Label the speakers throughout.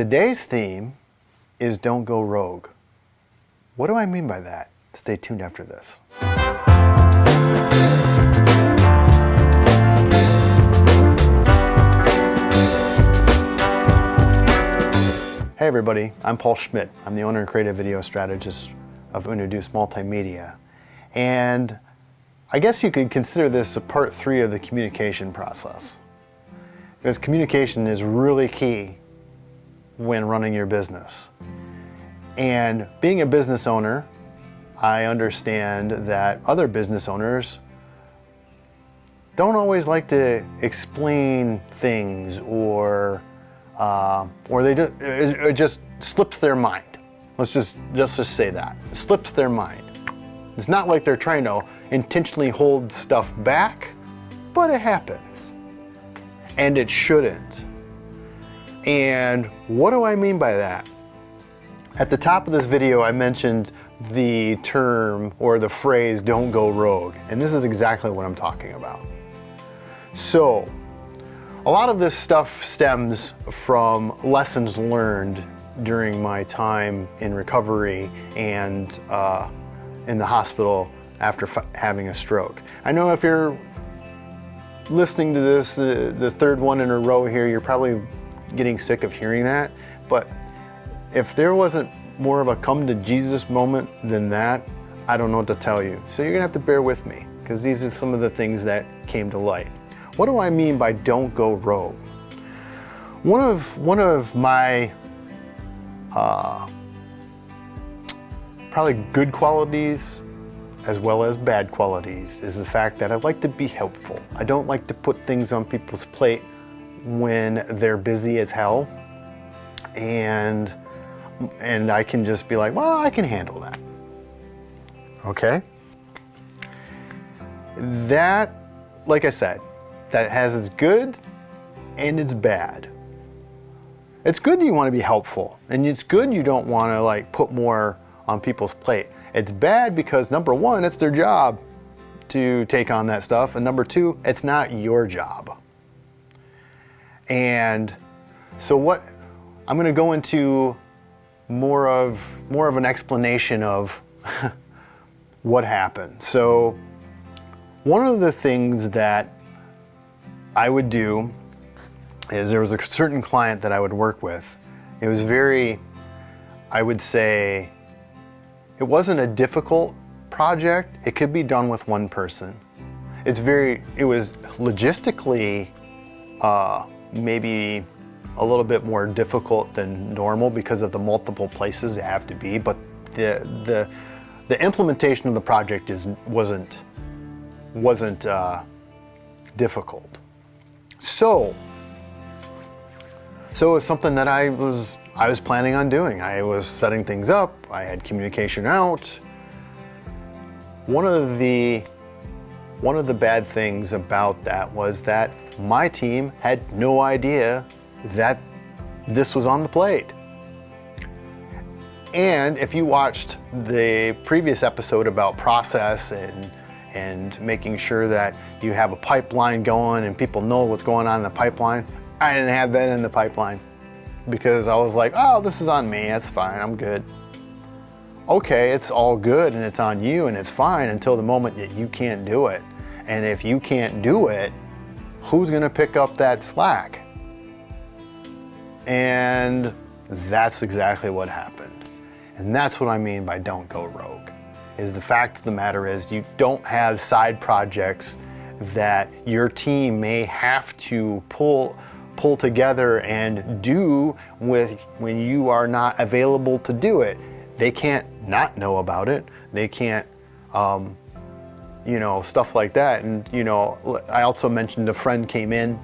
Speaker 1: Today's theme is Don't Go Rogue. What do I mean by that? Stay tuned after this. Hey everybody, I'm Paul Schmidt. I'm the owner and creative video strategist of Unaduce Multimedia. And I guess you could consider this a part three of the communication process. Because communication is really key when running your business. And being a business owner, I understand that other business owners don't always like to explain things or uh, or they just, it just slips their mind. Let's just, just just say that. It slips their mind. It's not like they're trying to intentionally hold stuff back, but it happens. And it shouldn't. And what do I mean by that? At the top of this video, I mentioned the term or the phrase, don't go rogue. And this is exactly what I'm talking about. So, a lot of this stuff stems from lessons learned during my time in recovery and uh, in the hospital after having a stroke. I know if you're listening to this, the third one in a row here, you're probably getting sick of hearing that, but if there wasn't more of a come to Jesus moment than that, I don't know what to tell you. So you're gonna have to bear with me because these are some of the things that came to light. What do I mean by don't go rogue? One of, one of my uh, probably good qualities as well as bad qualities is the fact that I like to be helpful. I don't like to put things on people's plate when they're busy as hell and and I can just be like, well, I can handle that. Okay? That, like I said, that has its good and its bad. It's good you want to be helpful, and it's good you don't want to like put more on people's plate. It's bad because number one, it's their job to take on that stuff, and number two, it's not your job. And so what I'm going to go into more of more of an explanation of what happened. So one of the things that I would do is there was a certain client that I would work with. It was very, I would say, it wasn't a difficult project. It could be done with one person. It's very, it was logistically uh, maybe a little bit more difficult than normal because of the multiple places they have to be, but the, the, the implementation of the project is, wasn't, wasn't uh, difficult. So, so it was something that I was, I was planning on doing. I was setting things up, I had communication out. One of the, one of the bad things about that was that my team had no idea that this was on the plate. And if you watched the previous episode about process and and making sure that you have a pipeline going and people know what's going on in the pipeline. I didn't have that in the pipeline because I was like, oh, this is on me, that's fine, I'm good. Okay, it's all good and it's on you and it's fine until the moment that you can't do it. And if you can't do it, who's gonna pick up that slack? And that's exactly what happened. And that's what I mean by don't go rogue is the fact of the matter is you don't have side projects that your team may have to pull pull together and do with when you are not available to do it. They can't not know about it. They can't, um, you know, stuff like that. And, you know, I also mentioned a friend came in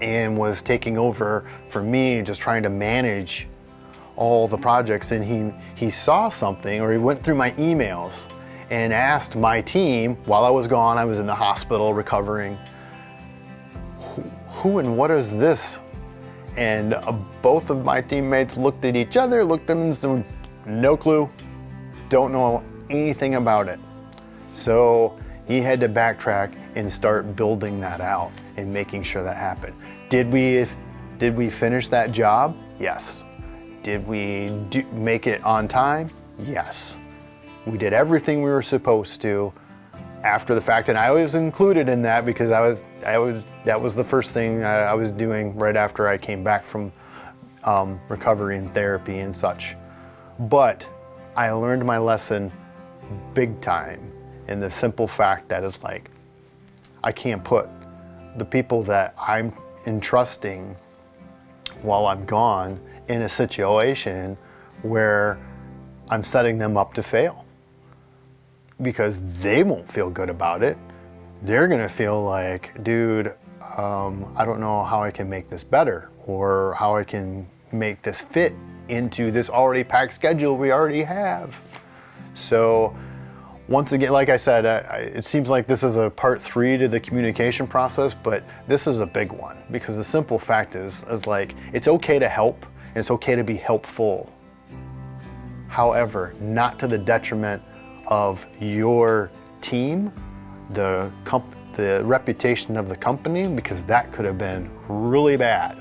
Speaker 1: and was taking over for me, just trying to manage all the projects and he, he saw something or he went through my emails and asked my team while I was gone, I was in the hospital recovering, who, who and what is this? And uh, both of my teammates looked at each other, looked at them and said, no clue, don't know anything about it. So he had to backtrack and start building that out and making sure that happened. Did we, did we finish that job? Yes. Did we do, make it on time? Yes. We did everything we were supposed to after the fact, and I was included in that because I was, I was, that was the first thing I, I was doing right after I came back from um, recovery and therapy and such. But I learned my lesson big time in the simple fact that it's like, I can't put the people that I'm entrusting while I'm gone in a situation where I'm setting them up to fail because they won't feel good about it. They're gonna feel like, dude, um, I don't know how I can make this better or how I can make this fit into this already packed schedule we already have. So once again, like I said, I, it seems like this is a part three to the communication process, but this is a big one because the simple fact is, is like, it's okay to help, and it's okay to be helpful. However, not to the detriment of your team, the, comp the reputation of the company, because that could have been really bad.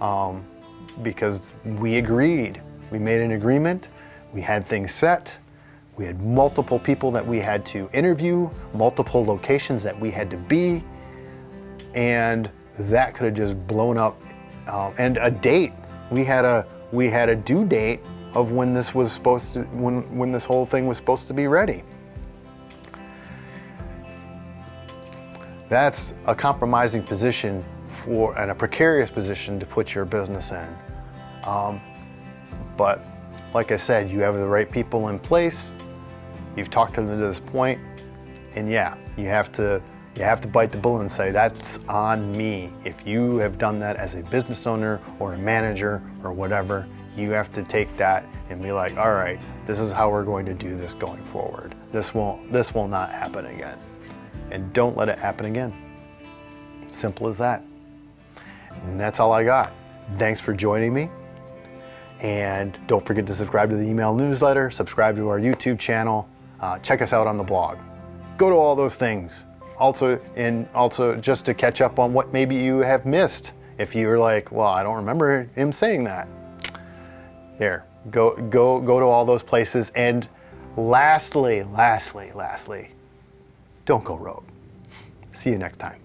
Speaker 1: Um, because we agreed, we made an agreement, we had things set, we had multiple people that we had to interview, multiple locations that we had to be, and that could have just blown up. Uh, and a date, we had a we had a due date of when this was supposed to when when this whole thing was supposed to be ready. That's a compromising position for and a precarious position to put your business in. Um, but like I said, you have the right people in place. You've talked to them to this point, and yeah, you have to you have to bite the bullet and say that's on me. If you have done that as a business owner or a manager or whatever, you have to take that and be like, all right, this is how we're going to do this going forward. This won't this will not happen again. And don't let it happen again. Simple as that. And that's all I got. Thanks for joining me. And don't forget to subscribe to the email newsletter, subscribe to our YouTube channel, uh, check us out on the blog. Go to all those things. Also, and also just to catch up on what maybe you have missed. If you're like, well, I don't remember him saying that. Here, go, go, go to all those places. And lastly, lastly, lastly, don't go rogue. See you next time.